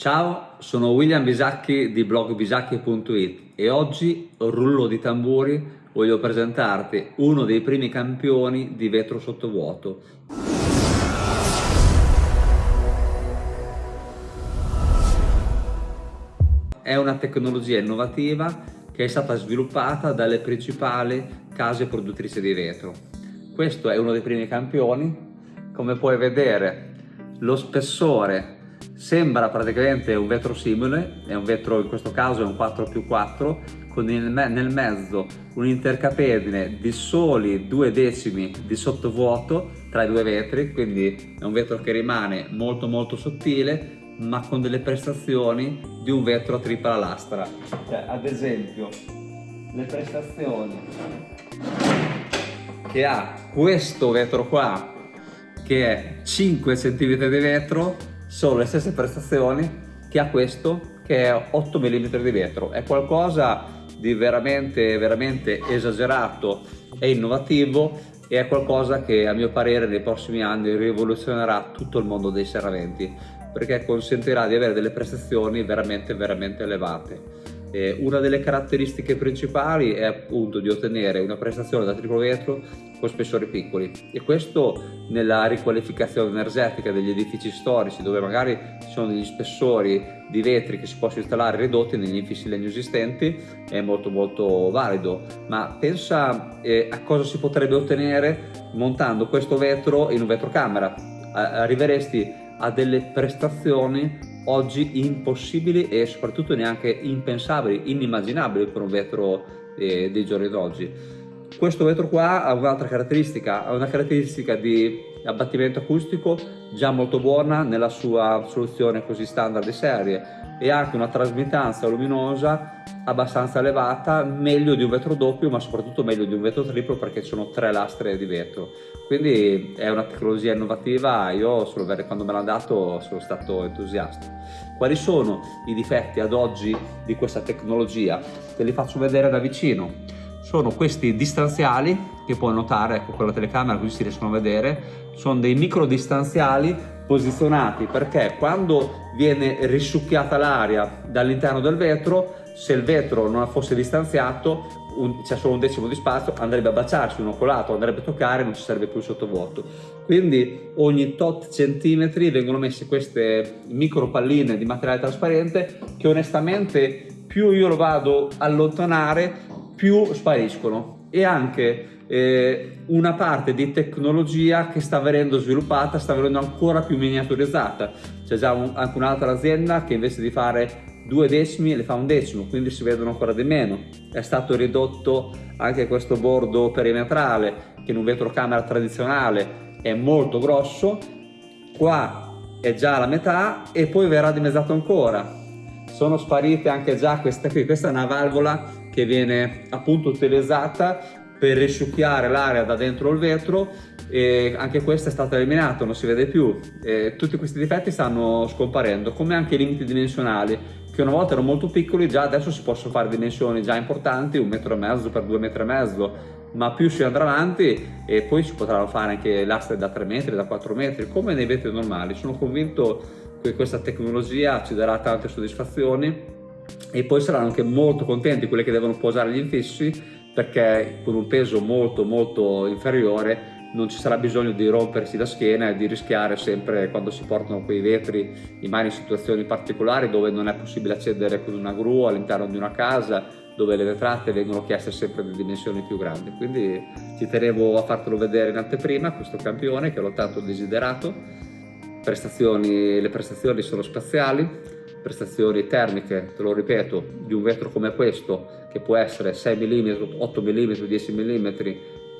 Ciao, sono William Bisacchi di blogbisacchi.it e oggi, rullo di tamburi, voglio presentarti uno dei primi campioni di vetro sottovuoto. È una tecnologia innovativa che è stata sviluppata dalle principali case produttrici di vetro. Questo è uno dei primi campioni, come puoi vedere lo spessore Sembra praticamente un vetro simile, è un vetro in questo caso è un 4 più 4 con nel mezzo un intercapedine di soli due decimi di sottovuoto tra i due vetri, quindi è un vetro che rimane molto molto sottile ma con delle prestazioni di un vetro a tripla lastra. Cioè, ad esempio, le prestazioni che ha questo vetro qua che è 5 cm di vetro sono le stesse prestazioni che ha questo che è 8 mm di vetro. È qualcosa di veramente veramente esagerato e innovativo e è qualcosa che a mio parere nei prossimi anni rivoluzionerà tutto il mondo dei serramenti perché consentirà di avere delle prestazioni veramente veramente elevate eh, una delle caratteristiche principali è appunto di ottenere una prestazione da triplo vetro con spessori piccoli. E questo nella riqualificazione energetica degli edifici storici dove magari ci sono degli spessori di vetri che si possono installare ridotti negli infissi legno esistenti è molto molto valido. Ma pensa eh, a cosa si potrebbe ottenere montando questo vetro in un vetrocamera. Arriveresti a delle prestazioni oggi impossibili e soprattutto neanche impensabili, inimmaginabili per un vetro eh, dei giorni d'oggi. Questo vetro qua ha un'altra caratteristica, ha una caratteristica di abbattimento acustico già molto buona nella sua soluzione così standard di serie e anche una trasmittanza luminosa abbastanza elevata, meglio di un vetro doppio ma soprattutto meglio di un vetro triplo perché ci sono tre lastre di vetro. Quindi è una tecnologia innovativa, io solo quando me l'ha dato sono stato entusiasta. Quali sono i difetti ad oggi di questa tecnologia? Te li faccio vedere da vicino sono questi distanziali che puoi notare ecco, con la telecamera così si riescono a vedere. Sono dei micro distanziali posizionati perché quando viene risucchiata l'aria dall'interno del vetro se il vetro non fosse distanziato c'è solo un decimo di spazio andrebbe a baciarsi uno con l'altro andrebbe a toccare non ci sarebbe più il sottovuoto. Quindi ogni tot centimetri vengono messe queste micro palline di materiale trasparente che onestamente più io lo vado a allontanare più spariscono. E anche eh, una parte di tecnologia che sta venendo sviluppata sta venendo ancora più miniaturizzata. C'è già un, anche un'altra azienda che invece di fare due decimi le fa un decimo quindi si vedono ancora di meno. È stato ridotto anche questo bordo perimetrale che in un vetrocamera tradizionale è molto grosso. Qua è già la metà e poi verrà dimezzato ancora. Sono sparite anche già queste qui. Questa è una valvola che viene appunto utilizzata per risciucchiare l'aria da dentro il vetro e anche questa è stata eliminata, non si vede più. E tutti questi difetti stanno scomparendo, come anche i limiti dimensionali, che una volta erano molto piccoli, già adesso si possono fare dimensioni già importanti, un metro e mezzo per due metri e mezzo, ma più si andrà avanti e poi si potranno fare anche lastre da 3 metri, da 4 metri, come nei vetri normali. Sono convinto che questa tecnologia ci darà tante soddisfazioni e poi saranno anche molto contenti quelli che devono posare gli infissi perché con un peso molto molto inferiore non ci sarà bisogno di rompersi la schiena e di rischiare sempre quando si portano quei vetri in mani in situazioni particolari dove non è possibile accedere con una gru all'interno di una casa dove le vetrate vengono chieste sempre di dimensioni più grandi. Quindi ci tenevo a fartelo vedere in anteprima questo campione che l'ho tanto desiderato. Prestazioni, le prestazioni sono spaziali prestazioni termiche, te lo ripeto, di un vetro come questo, che può essere 6 mm, 8 mm, 10 mm,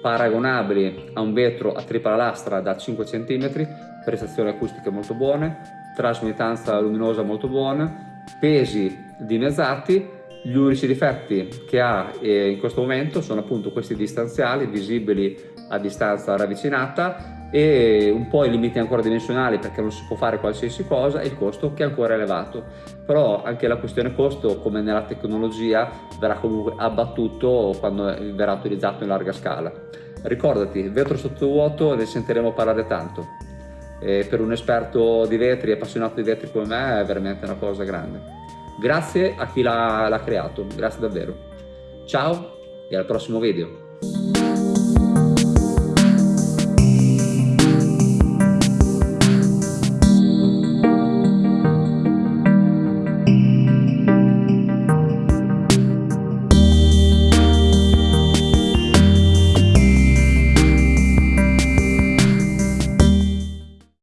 paragonabili a un vetro a tripla lastra da 5 cm, prestazioni acustiche molto buone, trasmittanza luminosa molto buona, pesi dimezzati, gli unici difetti che ha eh, in questo momento sono appunto questi distanziali visibili a distanza ravvicinata e un po' i limiti ancora dimensionali perché non si può fare qualsiasi cosa e il costo che è ancora elevato però anche la questione costo come nella tecnologia verrà comunque abbattuto quando verrà utilizzato in larga scala ricordati vetro sottovuoto ne sentiremo parlare tanto e per un esperto di vetri, appassionato di vetri come me, è veramente una cosa grande. Grazie a chi l'ha creato, grazie davvero. Ciao e al prossimo video.